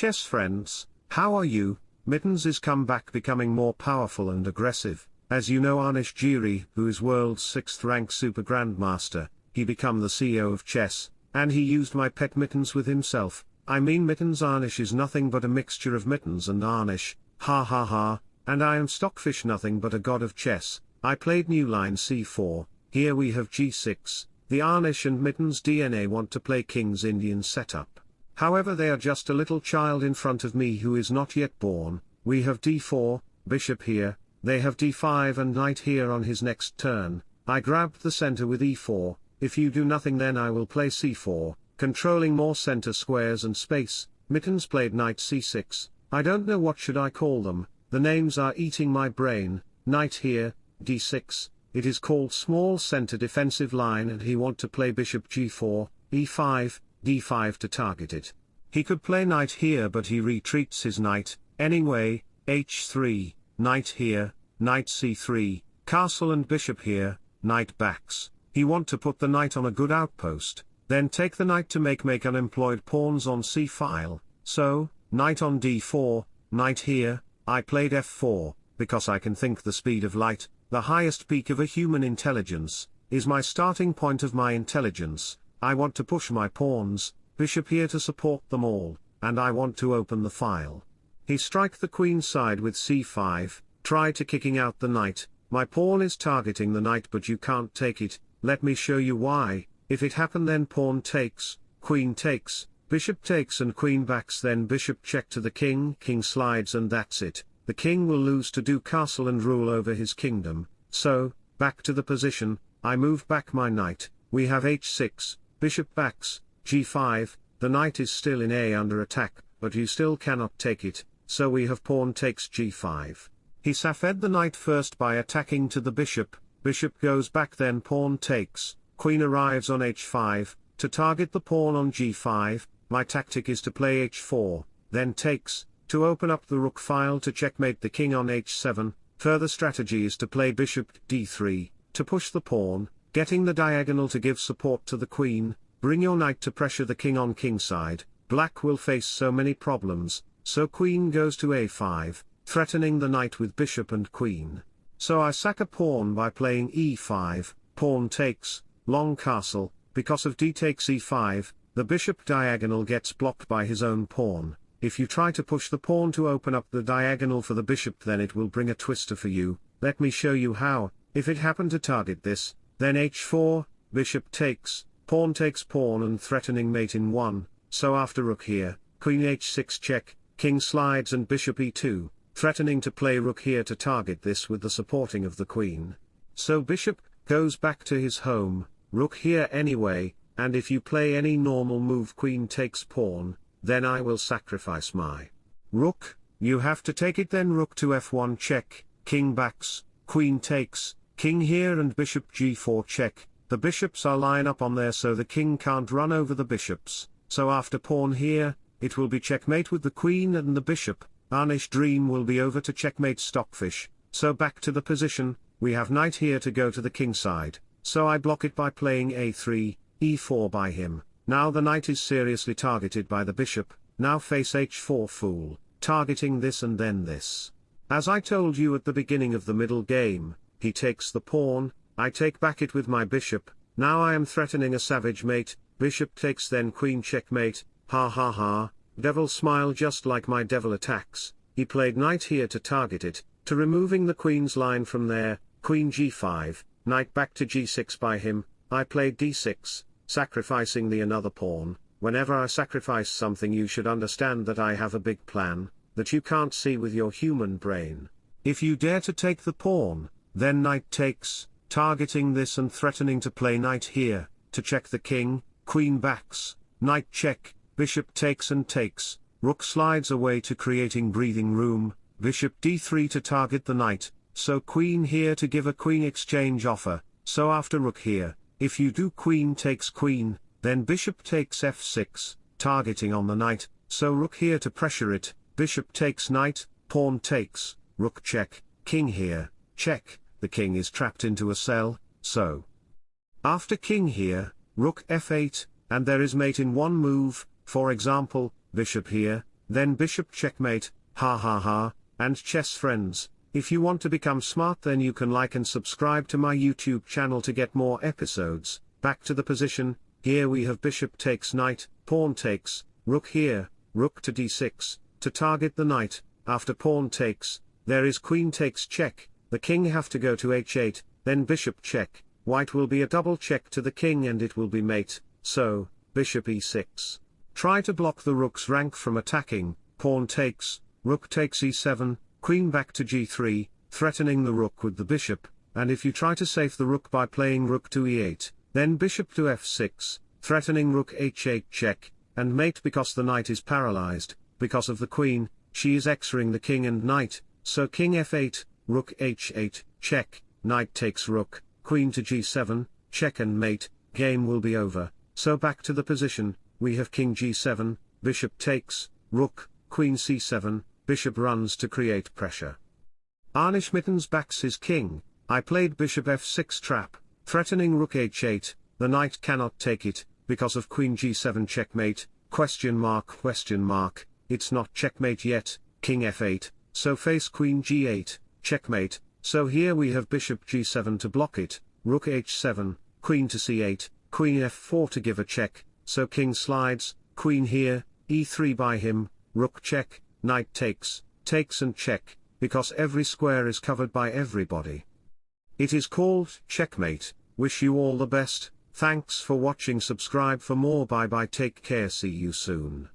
chess friends, how are you? Mittens is come back becoming more powerful and aggressive. As you know Anish Giri, who is world's 6th rank super grandmaster, he become the CEO of chess, and he used my pet Mittens with himself. I mean Mittens Arnish is nothing but a mixture of Mittens and Arnish, ha ha ha, and I am Stockfish nothing but a god of chess. I played new line c4, here we have g6, the Arnish and Mittens DNA want to play King's Indian setup. However they are just a little child in front of me who is not yet born, we have d4, bishop here, they have d5 and knight here on his next turn, I grabbed the center with e4, if you do nothing then I will play c4, controlling more center squares and space, Mittens played knight c6, I don't know what should I call them, the names are eating my brain, knight here, d6, it is called small center defensive line and he want to play bishop g4, e5, d5 to target it. He could play knight here but he retreats his knight, anyway, h3, knight here, knight c3, castle and bishop here, knight backs, he want to put the knight on a good outpost, then take the knight to make make unemployed pawns on c-file, so, knight on d4, knight here, I played f4, because I can think the speed of light, the highest peak of a human intelligence, is my starting point of my intelligence, I want to push my pawns, bishop here to support them all, and I want to open the file. He strike the queen side with c5, try to kicking out the knight, my pawn is targeting the knight but you can't take it, let me show you why, if it happen then pawn takes, queen takes, bishop takes and queen backs. Then bishop check to the king, king slides and that's it, the king will lose to do castle and rule over his kingdom, so, back to the position, I move back my knight, we have h6, Bishop backs, g5, the knight is still in A under attack, but you still cannot take it, so we have pawn takes g5. He safed the knight first by attacking to the bishop, bishop goes back then pawn takes, queen arrives on h5, to target the pawn on g5, my tactic is to play h4, then takes, to open up the rook file to checkmate the king on h7, further strategy is to play bishop d3, to push the pawn, Getting the diagonal to give support to the queen, bring your knight to pressure the king on kingside, black will face so many problems, so queen goes to a5, threatening the knight with bishop and queen. So I sack a pawn by playing e5, pawn takes, long castle, because of d takes e5, the bishop diagonal gets blocked by his own pawn, if you try to push the pawn to open up the diagonal for the bishop then it will bring a twister for you, let me show you how, if it happen to target this, then h4, bishop takes, pawn takes pawn and threatening mate in 1, so after rook here, queen h6 check, king slides and bishop e2, threatening to play rook here to target this with the supporting of the queen. So bishop, goes back to his home, rook here anyway, and if you play any normal move queen takes pawn, then I will sacrifice my rook, you have to take it then rook to f1 check, king backs, queen takes, King here and bishop g4 check, the bishops are line up on there so the king can't run over the bishops, so after pawn here, it will be checkmate with the queen and the bishop, Anish dream will be over to checkmate stockfish, so back to the position, we have knight here to go to the king side, so I block it by playing a3, e4 by him, now the knight is seriously targeted by the bishop, now face h4 fool, targeting this and then this. As I told you at the beginning of the middle game, he takes the pawn, I take back it with my bishop, now I am threatening a savage mate, bishop takes then queen checkmate, ha ha ha, devil smile just like my devil attacks, he played knight here to target it, to removing the queen's line from there, queen g5, knight back to g6 by him, I played d6, sacrificing the another pawn, whenever I sacrifice something you should understand that I have a big plan, that you can't see with your human brain. If you dare to take the pawn, then knight takes, targeting this and threatening to play knight here, to check the king, queen backs, knight check, bishop takes and takes, rook slides away to creating breathing room, bishop d3 to target the knight, so queen here to give a queen exchange offer, so after rook here, if you do queen takes queen, then bishop takes f6, targeting on the knight, so rook here to pressure it, bishop takes knight, pawn takes, rook check, king here, check, the king is trapped into a cell, so. After king here, rook f8, and there is mate in one move, for example, bishop here, then bishop checkmate, ha ha ha, and chess friends, if you want to become smart then you can like and subscribe to my YouTube channel to get more episodes, back to the position, here we have bishop takes knight, pawn takes, rook here, rook to d6, to target the knight, after pawn takes, there is queen takes check, the king have to go to h8, then bishop check, white will be a double check to the king and it will be mate, so, bishop e6. Try to block the rook's rank from attacking, pawn takes, rook takes e7, queen back to g3, threatening the rook with the bishop, and if you try to save the rook by playing rook to e8, then bishop to f6, threatening rook h8 check, and mate because the knight is paralyzed, because of the queen, she is xering the king and knight, so king f8, rook h8, check, knight takes rook, queen to g7, check and mate, game will be over, so back to the position, we have king g7, bishop takes, rook, queen c7, bishop runs to create pressure. Arnish Mittens backs his king, I played bishop f6 trap, threatening rook h8, the knight cannot take it, because of queen g7 checkmate, question mark question mark, it's not checkmate yet, king f8, so face queen g8, checkmate, so here we have bishop g7 to block it, rook h7, queen to c8, queen f4 to give a check, so king slides, queen here, e3 by him, rook check, knight takes, takes and check, because every square is covered by everybody. It is called checkmate, wish you all the best, thanks for watching subscribe for more bye bye take care see you soon.